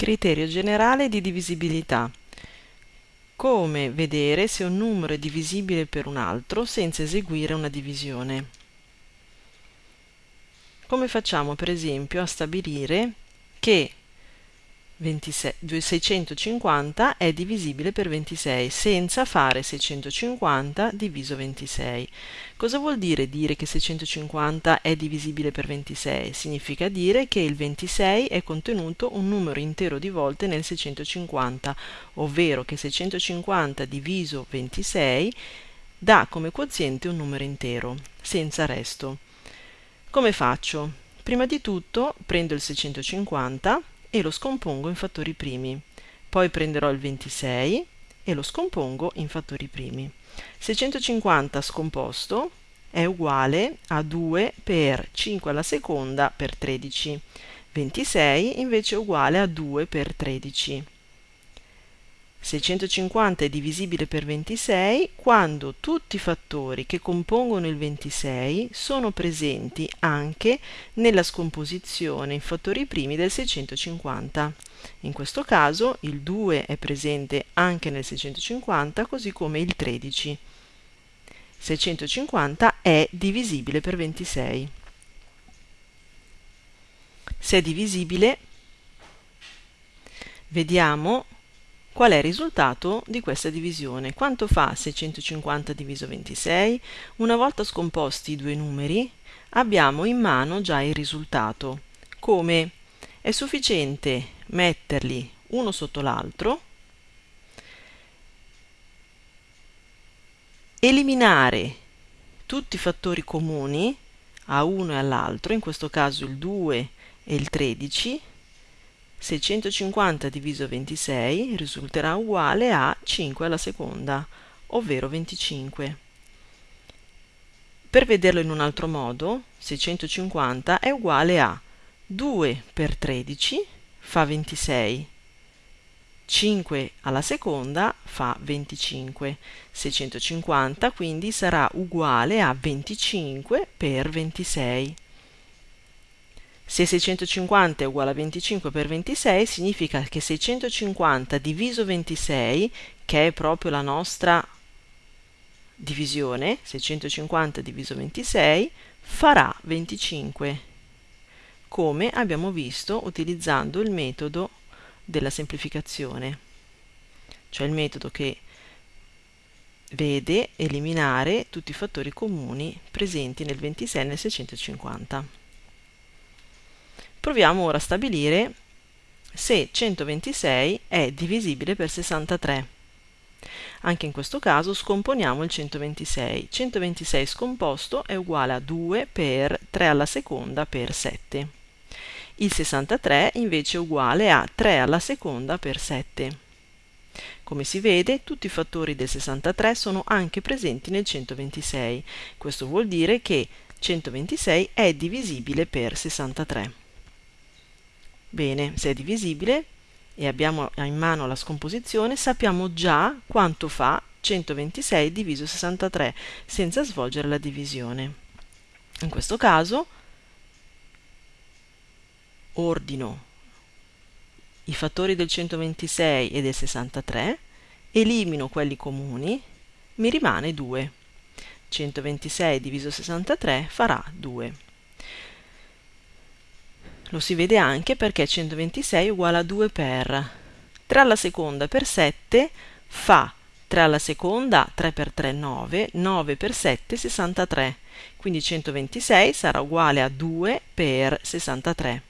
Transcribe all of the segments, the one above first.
Criterio generale di divisibilità. Come vedere se un numero è divisibile per un altro senza eseguire una divisione. Come facciamo per esempio a stabilire che 26, 650 è divisibile per 26 senza fare 650 diviso 26. Cosa vuol dire dire che 650 è divisibile per 26? Significa dire che il 26 è contenuto un numero intero di volte nel 650, ovvero che 650 diviso 26 dà come quoziente un numero intero, senza resto. Come faccio? Prima di tutto prendo il 650 e lo scompongo in fattori primi. Poi prenderò il 26 e lo scompongo in fattori primi. 650 scomposto è uguale a 2 per 5 alla seconda per 13. 26 invece è uguale a 2 per 13. 650 è divisibile per 26 quando tutti i fattori che compongono il 26 sono presenti anche nella scomposizione in fattori primi del 650. In questo caso il 2 è presente anche nel 650 così come il 13. 650 è divisibile per 26. Se è divisibile, vediamo Qual è il risultato di questa divisione? Quanto fa 650 diviso 26? Una volta scomposti i due numeri, abbiamo in mano già il risultato. Come? È sufficiente metterli uno sotto l'altro, eliminare tutti i fattori comuni a uno e all'altro, in questo caso il 2 e il 13, 650 diviso 26 risulterà uguale a 5 alla seconda, ovvero 25. Per vederlo in un altro modo, 650 è uguale a 2 per 13 fa 26, 5 alla seconda fa 25, 650 quindi sarà uguale a 25 per 26. Se 650 è uguale a 25 per 26 significa che 650 diviso 26, che è proprio la nostra divisione, 650 diviso 26, farà 25, come abbiamo visto utilizzando il metodo della semplificazione, cioè il metodo che vede eliminare tutti i fattori comuni presenti nel 26 e nel 650. Proviamo ora a stabilire se 126 è divisibile per 63. Anche in questo caso scomponiamo il 126. 126 scomposto è uguale a 2 per 3 alla seconda per 7. Il 63 invece è uguale a 3 alla seconda per 7. Come si vede, tutti i fattori del 63 sono anche presenti nel 126. Questo vuol dire che 126 è divisibile per 63. Bene, se è divisibile e abbiamo in mano la scomposizione, sappiamo già quanto fa 126 diviso 63 senza svolgere la divisione. In questo caso ordino i fattori del 126 e del 63, elimino quelli comuni, mi rimane 2. 126 diviso 63 farà 2. Lo si vede anche perché 126 è uguale a 2 per 3 alla seconda per 7 fa 3 alla seconda, 3 per 3 9, 9 per 7 63, quindi 126 sarà uguale a 2 per 63.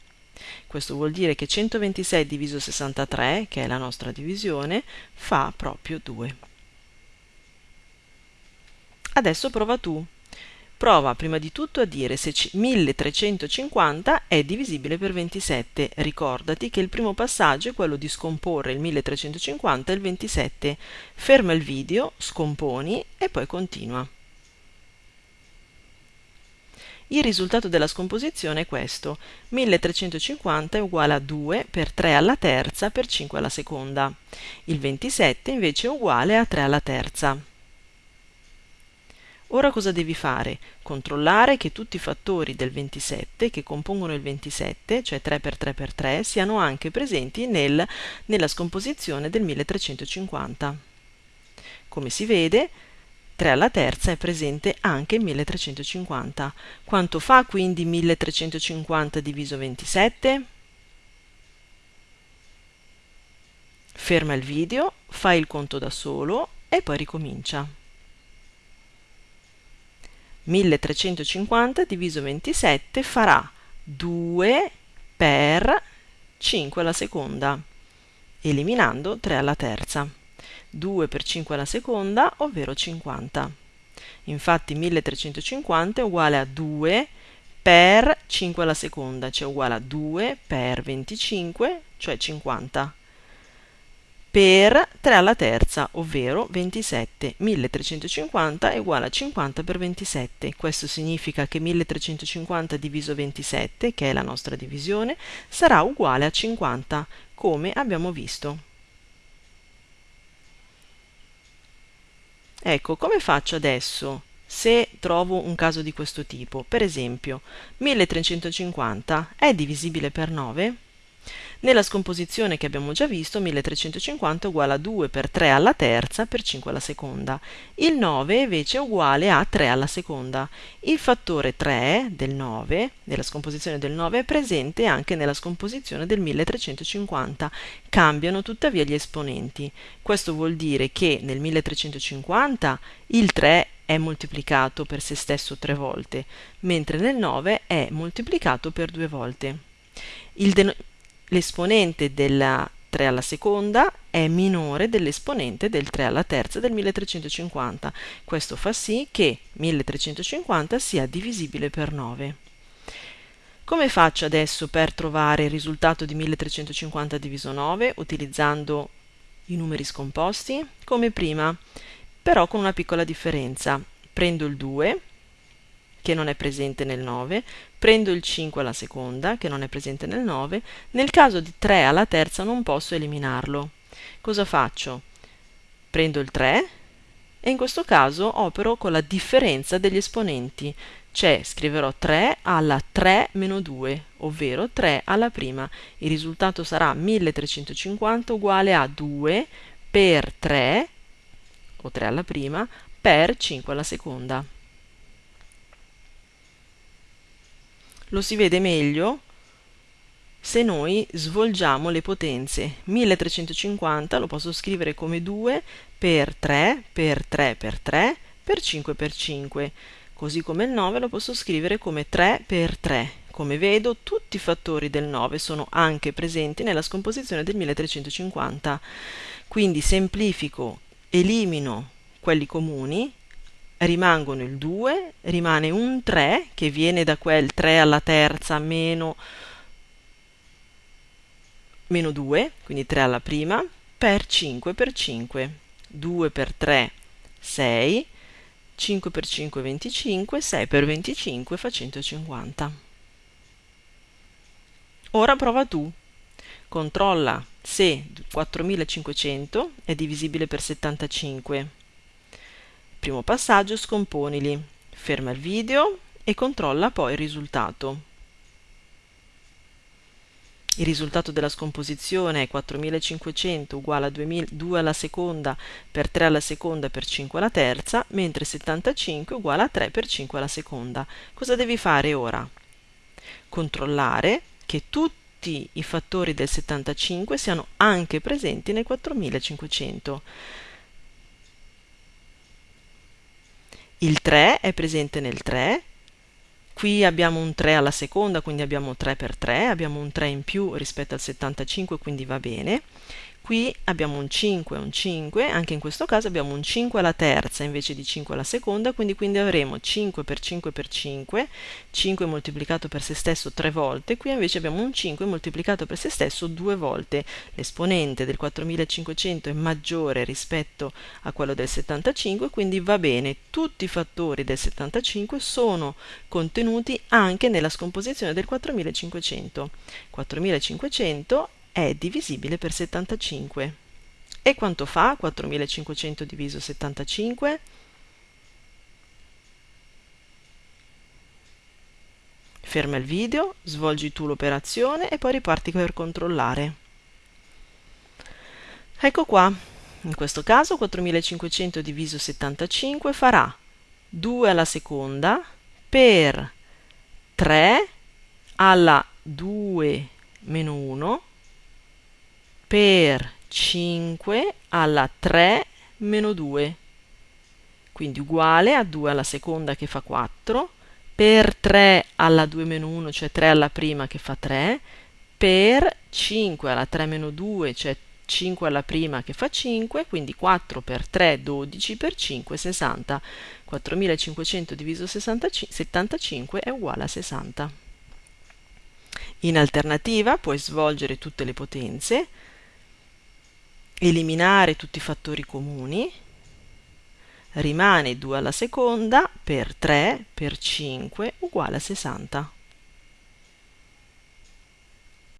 Questo vuol dire che 126 diviso 63, che è la nostra divisione, fa proprio 2. Adesso prova tu. Prova prima di tutto a dire se 1350 è divisibile per 27. Ricordati che il primo passaggio è quello di scomporre il 1350 e il 27. Ferma il video, scomponi e poi continua. Il risultato della scomposizione è questo. 1350 è uguale a 2 per 3 alla terza per 5 alla seconda. Il 27 invece è uguale a 3 alla terza. Ora cosa devi fare? Controllare che tutti i fattori del 27 che compongono il 27, cioè 3 per 3 per 3, siano anche presenti nel, nella scomposizione del 1350. Come si vede, 3 alla terza è presente anche in 1350. Quanto fa quindi 1350 diviso 27? Ferma il video, fai il conto da solo e poi ricomincia. 1350 diviso 27 farà 2 per 5 alla seconda, eliminando 3 alla terza. 2 per 5 alla seconda, ovvero 50. Infatti 1350 è uguale a 2 per 5 alla seconda, cioè uguale a 2 per 25, cioè 50 per 3 alla terza, ovvero 27. 1350 è uguale a 50 per 27. Questo significa che 1350 diviso 27, che è la nostra divisione, sarà uguale a 50, come abbiamo visto. Ecco, come faccio adesso se trovo un caso di questo tipo? Per esempio, 1350 è divisibile per 9? Nella scomposizione che abbiamo già visto 1350 è uguale a 2 per 3 alla terza per 5 alla seconda. Il 9 invece è uguale a 3 alla seconda. Il fattore 3 del 9, nella scomposizione del 9, è presente anche nella scomposizione del 1350. Cambiano tuttavia gli esponenti. Questo vuol dire che nel 1350 il 3 è moltiplicato per se stesso tre volte, mentre nel 9 è moltiplicato per due volte. Il, l'esponente della 3 alla seconda è minore dell'esponente del 3 alla terza del 1350. Questo fa sì che 1350 sia divisibile per 9. Come faccio adesso per trovare il risultato di 1350 diviso 9 utilizzando i numeri scomposti? Come prima, però con una piccola differenza. Prendo il 2 che non è presente nel 9, prendo il 5 alla seconda, che non è presente nel 9, nel caso di 3 alla terza non posso eliminarlo. Cosa faccio? Prendo il 3 e in questo caso opero con la differenza degli esponenti, cioè scriverò 3 alla 3 meno 2, ovvero 3 alla prima. Il risultato sarà 1350 uguale a 2 per 3, o 3 alla prima, per 5 alla seconda. Lo si vede meglio se noi svolgiamo le potenze. 1350 lo posso scrivere come 2 per 3 per 3 per 3 per 5 per 5 così come il 9 lo posso scrivere come 3 per 3 come vedo tutti i fattori del 9 sono anche presenti nella scomposizione del 1350 quindi semplifico elimino quelli comuni rimangono il 2, rimane un 3 che viene da quel 3 alla terza meno, meno 2, quindi 3 alla prima, per 5 per 5. 2 per 3, 6, 5 per 5, 25, 6 per 25 fa 150. Ora prova tu. Controlla se 4500 è divisibile per 75 Primo passaggio scomponili. Ferma il video e controlla poi il risultato. Il risultato della scomposizione è 4500 uguale a 2 alla seconda per 3 alla seconda per 5 alla terza, mentre 75 uguale a 3 per 5 alla seconda. Cosa devi fare ora? Controllare che tutti i fattori del 75 siano anche presenti nel 4500. Il 3 è presente nel 3, qui abbiamo un 3 alla seconda, quindi abbiamo 3 per 3, abbiamo un 3 in più rispetto al 75, quindi va bene. Qui abbiamo un 5 e un 5, anche in questo caso abbiamo un 5 alla terza invece di 5 alla seconda, quindi, quindi avremo 5 per 5 per 5, 5 moltiplicato per se stesso 3 volte, qui invece abbiamo un 5 moltiplicato per se stesso 2 volte. L'esponente del 4500 è maggiore rispetto a quello del 75, quindi va bene, tutti i fattori del 75 sono contenuti anche nella scomposizione del 4500. 4500 è divisibile per 75. E quanto fa 4500 diviso 75? Ferma il video, svolgi tu l'operazione e poi riparti per controllare. Ecco qua, in questo caso 4500 diviso 75 farà 2 alla seconda per 3 alla 2 meno 1 per 5 alla 3 meno 2 quindi uguale a 2 alla seconda che fa 4 per 3 alla 2 meno 1 cioè 3 alla prima che fa 3 per 5 alla 3 meno 2 cioè 5 alla prima che fa 5 quindi 4 per 3 12 per 5 60 4500 diviso 60, 75 è uguale a 60 in alternativa puoi svolgere tutte le potenze eliminare tutti i fattori comuni, rimane 2 alla seconda per 3 per 5 uguale a 60.